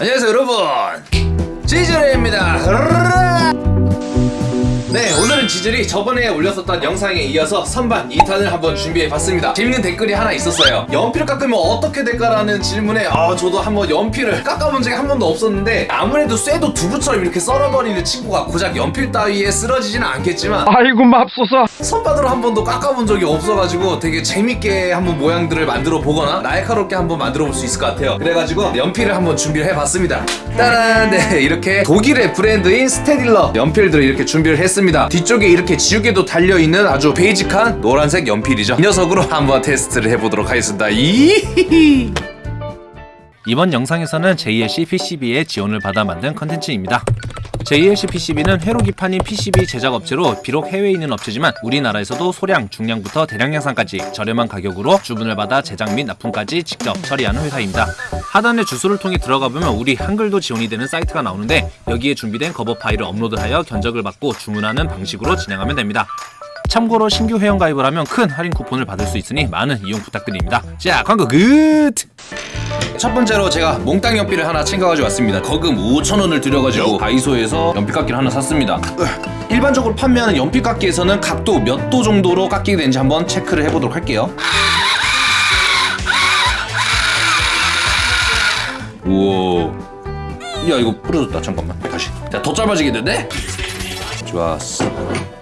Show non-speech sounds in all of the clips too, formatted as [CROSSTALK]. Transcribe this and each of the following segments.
안녕하세요 여러분. 지즈레입니다 네 오늘은 지젤이 저번에 올렸었던 영상에 이어서 선반 2탄을 한번 준비해봤습니다. 재밌는 댓글이 하나 있었어요. 연필을 깎으면 어떻게 될까라는 질문에 아 저도 한번 연필을 깎아본 적이 한 번도 없었는데 아무래도 쇠도 두부처럼 이렇게 썰어버리는 친구가 고작 연필 따위에 쓰러지지는 않겠지만 아이고 맙소사. 선반으로 한 번도 깎아본 적이 없어가지고 되게 재밌게 한번 모양들을 만들어 보거나 날카롭게 한번 만들어 볼 수 있을 것 같아요. 그래가지고 연필을 한번 준비를 해봤습니다. 따란! 네 이렇게 독일의 브랜드인 스테딜러 연필들을 이렇게 준비를 했습니다 뒤쪽에 이렇게 지우개도 달려있는 아주 베이직한 노란색 연필이죠. 이 녀석으로 한번 테스트를 해보도록 하겠습니다. 이번 영상에서는 JLC PCB의 지원을 받아 만든 컨텐츠입니다. JLC PCB는 회로 기판인 PCB 제작 업체로 비록 해외에 있는 업체지만 우리나라에서도 소량, 중량부터 대량 양산까지 저렴한 가격으로 주문을 받아 제작 및 납품까지 직접 처리하는 회사입니다. 하단의 주소를 통해 들어가 보면 우리 한글도 지원이 되는 사이트가 나오는데 여기에 준비된 커버 파일을 업로드하여 견적을 받고 주문하는 방식으로 진행하면 됩니다. 참고로 신규 회원 가입을 하면 큰 할인 쿠폰을 받을 수 있으니 많은 이용 부탁드립니다. 자, 광고 끝! 첫 번째로 제가 몽땅 연필을 하나 챙겨가지고 왔습니다. 거금 5천원을 들여가지고 다이소에서 연필 깎기를 하나 샀습니다. 일반적으로 판매하는 연필 깎기에서는 각도 몇 도 정도로 깎이게 되는지 한번 체크를 해보도록 할게요. 우와. 야 이거 부러졌다. 잠깐만. 다시. 야더 짧아지겠는데? 좋았어.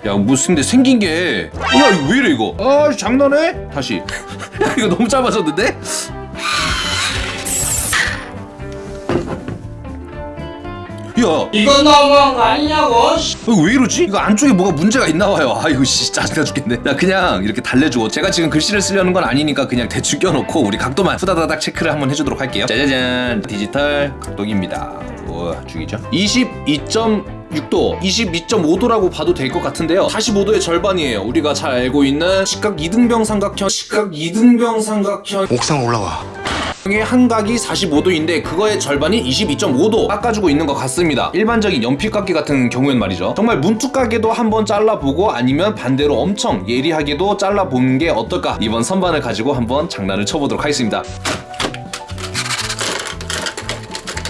야 무슨 근데 생긴 게. 야 이거 왜 이래 이거? 아 장난해? 다시. 야 [LAUGHS] 이거 너무 짧아졌는데? 야. 이건 너무한 거 아니냐고? 이거 왜 이러지? 이거 안쪽에 뭐가 문제가 있나 봐요. 아이고 씨 짜증나 죽겠네. 나 그냥 이렇게 달래줘. 제가 지금 글씨를 쓰려는 건 아니니까 그냥 대충 껴놓고 우리 각도만 후다다닥 체크를 한번 해주도록 할게요. 짜자잔. 디지털 각도기입니다. 우와 죽이죠? 22.6도 22.5도라고 봐도 될 것 같은데요. 45도의 절반이에요. 우리가 잘 알고 있는 시각 이등병 삼각형 시각 이등병 삼각형. 옥상 올라와. 의 한각이 45도인데 그거의 절반이 22.5도 깎아주고 있는 것 같습니다. 일반적인 연필 깎기 같은 경우엔 말이죠. 정말 문투가게도 한번 잘라보고 아니면 반대로 엄청 예리하게도 잘라보는 게 어떨까? 이번 선반을 가지고 한번 장난을 쳐보도록 하겠습니다.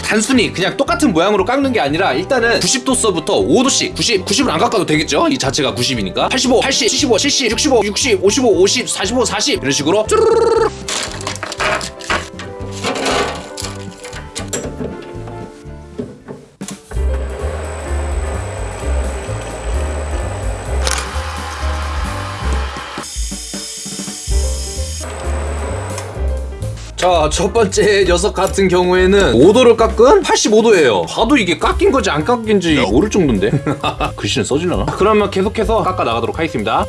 단순히 그냥 똑같은 모양으로 깎는 게 아니라 일단은 90도서부터 5도씩 90, 90을 안 깎아도 되겠죠? 이 자체가 90이니까? 85, 80, 75, 70, 65, 60, 55, 50, 45, 40 이런 식으로 쭈르르르 자, 첫 번째 녀석 같은 경우에는 5도를 깎은 85도예요. 봐도 이게 깎인 건지 안 깎인지 모를 정도인데. [LAUGHS] 글씨는 써질려나? 그러면 계속해서 깎아 나가도록 하겠습니다.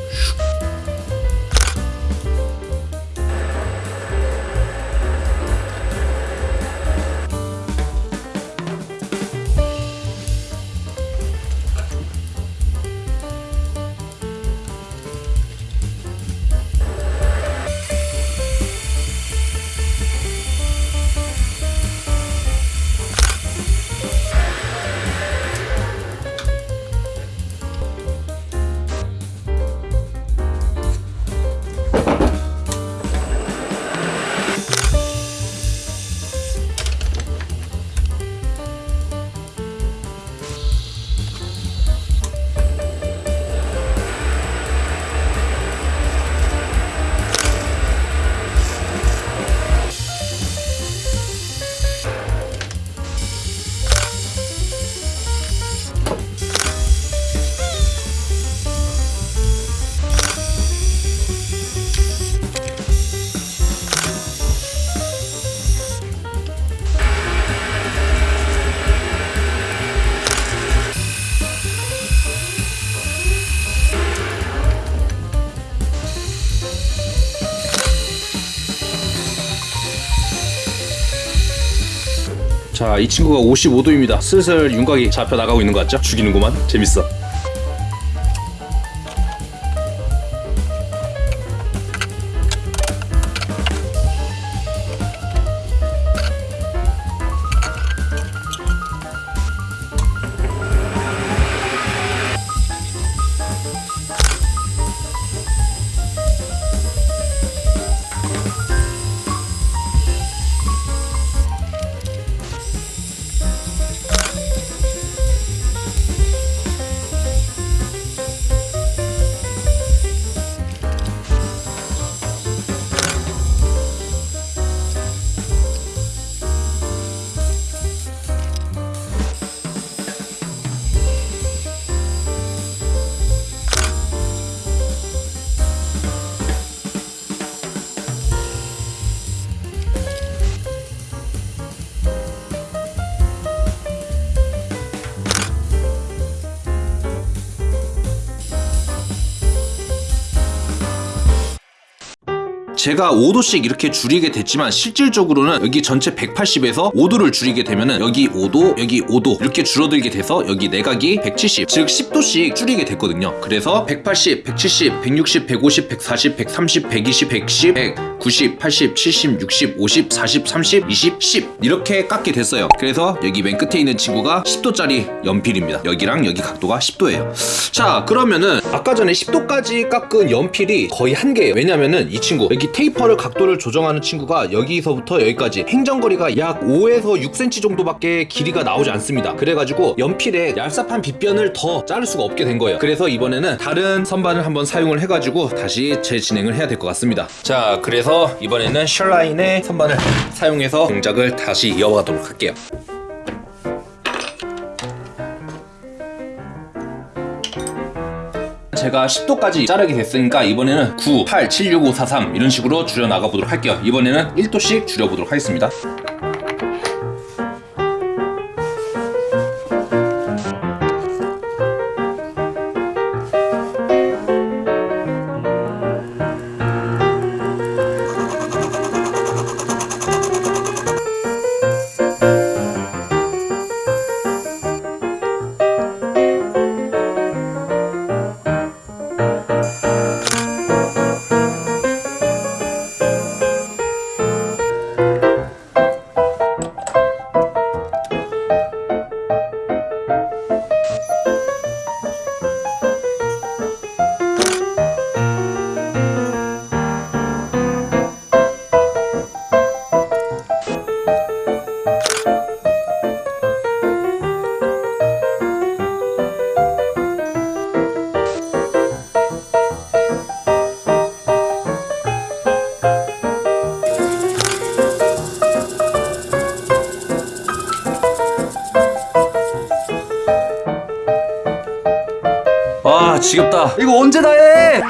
자, 이 친구가 55도입니다. 슬슬 윤곽이 잡혀 나가고 있는 것 같죠? 죽이는구만. 재밌어. 제가 5도씩 이렇게 줄이게 됐지만 실질적으로는 여기 전체 180에서 5도를 줄이게 되면은 여기 5도, 여기 5도 이렇게 줄어들게 돼서 여기 내각이 170, 즉 10도씩 줄이게 됐거든요. 그래서 180, 170, 160, 150, 140, 130, 120, 110, 190, 80, 70, 60, 50, 40, 30, 20, 10 이렇게 깎게 됐어요. 그래서 여기 맨 끝에 있는 친구가 10도짜리 연필입니다. 여기랑 여기 각도가 10도예요. 자 그러면은 아까 전에 10도까지 깎은 연필이 거의 한 개예요. 왜냐면은 이 친구 여기 테이퍼를 각도를 조정하는 친구가 여기서부터 여기까지 행정거리가 약 5에서 6cm 정도밖에 길이가 나오지 않습니다. 그래가지고 연필에 얄쌉한 빗변을 더 자를 수가 없게 된 거예요. 그래서 이번에는 다른 선반을 한번 사용을 해가지고 다시 재진행을 해야 될 것 같습니다. 자 그래서 이번에는 셜라인의 선반을 사용해서 동작을 다시 이어가도록 할게요. 제가 10도까지 자르게 됐으니까 이번에는 9, 8, 7, 6, 5, 4, 3 이런 식으로 줄여 나가 보도록 할게요. 이번에는 1도씩 줄여 보도록 하겠습니다. 지겹다. 이거 언제 다 해?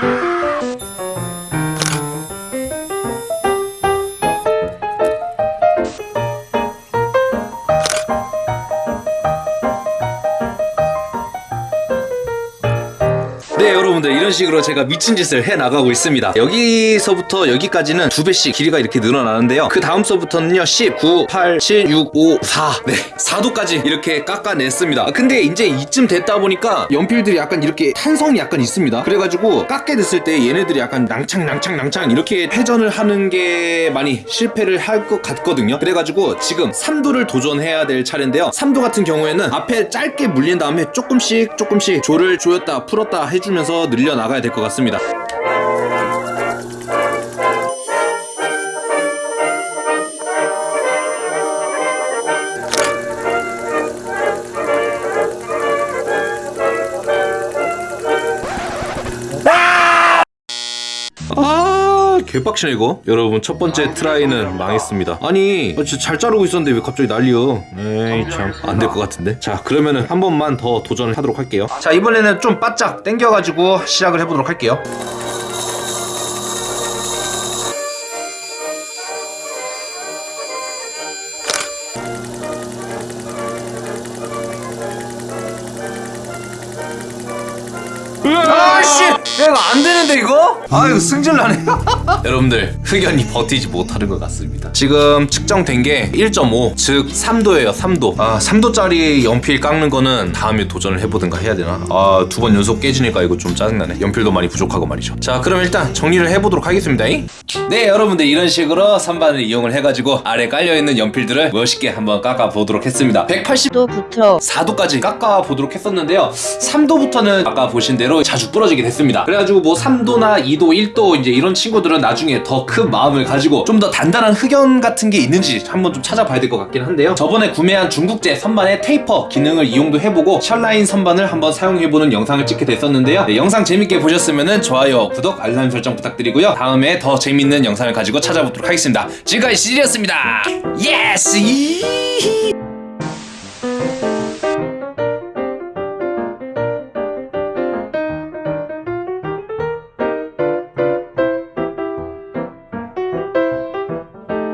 여러분들 이런 식으로 제가 미친 짓을 해 나가고 있습니다. 여기서부터 여기까지는 두 배씩 길이가 이렇게 늘어나는데요. 그 다음 서부터는요 10, 9, 8, 7, 6, 5, 4 네, 4도까지 이렇게 깎아냈습니다. 아, 근데 이제 이쯤 됐다 보니까 연필들이 약간 이렇게 탄성이 약간 있습니다. 그래가지고 깎게 됐을 때 얘네들이 약간 낭창 낭창 낭창 이렇게 회전을 하는 게 많이 실패를 할 것 같거든요. 그래가지고 지금 3도를 도전해야 될 차례인데요. 3도 같은 경우에는 앞에 짧게 물린 다음에 조금씩 조금씩 조를 조였다 풀었다 해주면서 늘려 나가야 될 것 같습니다 개빡치네 이거. 여러분 첫 번째 트라이는 망했습니다. 아니 아, 진짜 잘 자르고 있었는데 왜 갑자기 난리여 에이 참. 안 될 것 같은데? 자 그러면은 한 번만 더 도전을 하도록 할게요. 자 이번에는 좀 바짝 당겨가지고 시작을 해보도록 할게요 아씨 이거 안 되는데 이거? 아 이거 승질 나네 [LAUGHS] 여러분들 흑연이 버티지 못하는 것 같습니다. 지금 측정된 게 1.5 즉 3도예요 3도. 아 3도짜리 연필 깎는 거는 다음에 도전을 해보든가 해야 되나? 아 두 번 연속 깨지니까 이거 좀 짜증나네. 연필도 많이 부족하고 말이죠. 자 그럼 일단 정리를 해보도록 하겠습니다. 네 여러분들 이런 식으로 선반을 이용을 해가지고 아래 깔려있는 연필들을 멋있게 한번 깎아보도록 했습니다. 180 도부터 4도까지 깎아 보도록 했었는데요. 3도부터는 아까 보신 대로 자주 부러지게 됐습니다. 그래가지고 뭐 3도나 2도, 1도 이제 이런 친구들은 나중에 더큰 마음을 가지고 좀 더 단단한 흑연 같은 게 있는지 한번 좀 찾아봐야 될 것 같긴 한데요. 저번에 구매한 중국제 선반의 테이퍼 기능을 이용도 해보고 셜라인 선반을 한번 사용해보는 영상을 찍게 됐었는데요. 네, 영상 재밌게 보셨으면 좋아요, 구독, 알람 설정 부탁드리고요. 다음에 더 재밌는 영상을 가지고 찾아뵙도록 하겠습니다. 지금까지 시리였습니다. Yes!